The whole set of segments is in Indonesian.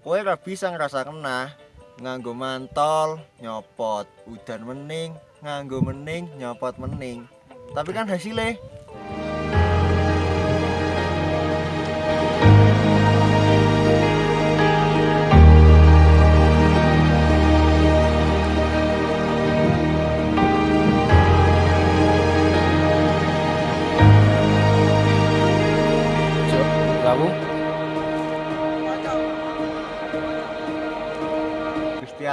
kowe ora bisa ngerasa kena nganggo mantol nyopot. Udan mening nganggo mening nyopot mening tapi kan hasilnya?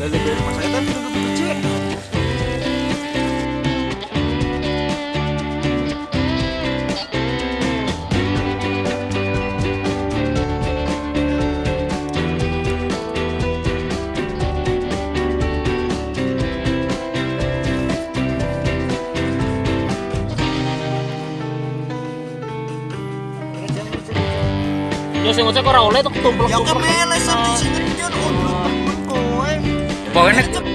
Dari rumah saya kan tutup kecil. Ya sing ngocek ora oleh tuh tumplek. Ya kemele sampe kowe. jóvenes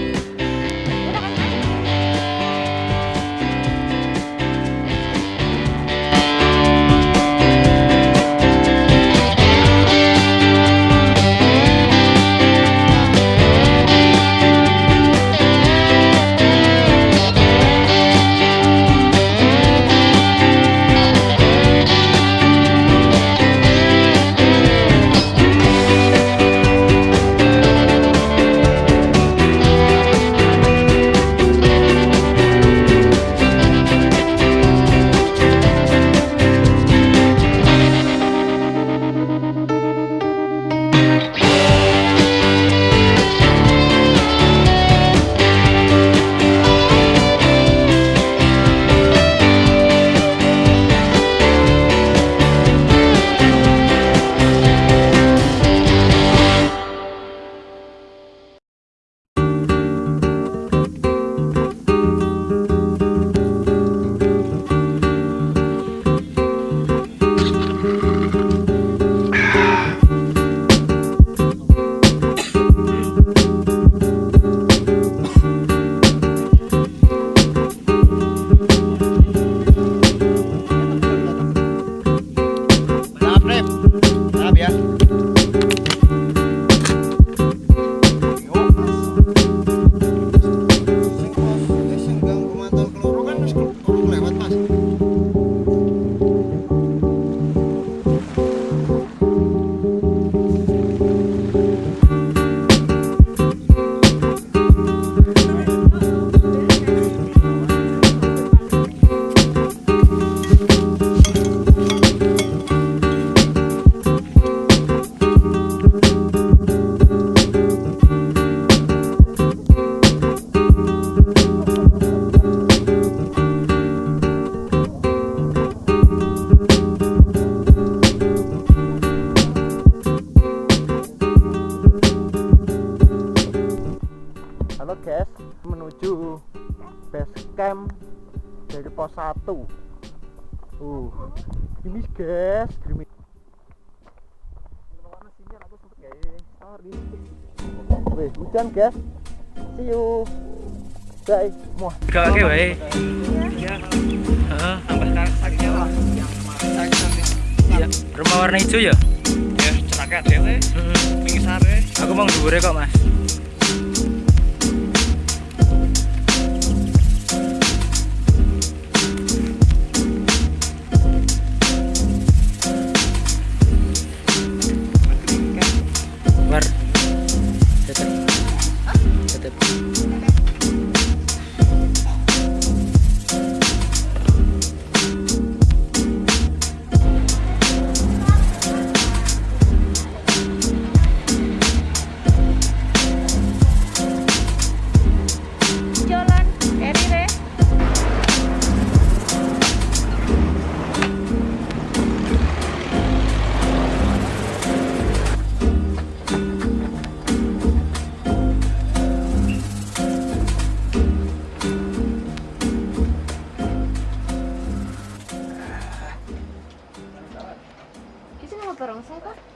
camp dari pos 1 Uh, gerimis guys, gerimis Wih, hujan guys. See you. Bye. Muah gak oke wae. Heeh, tambah sakit lah. Iya, rumah warna hijau ya? ya celaka dewe Heeh. pingisare Aku mau dhuwure kok, Mas. Barongsai kok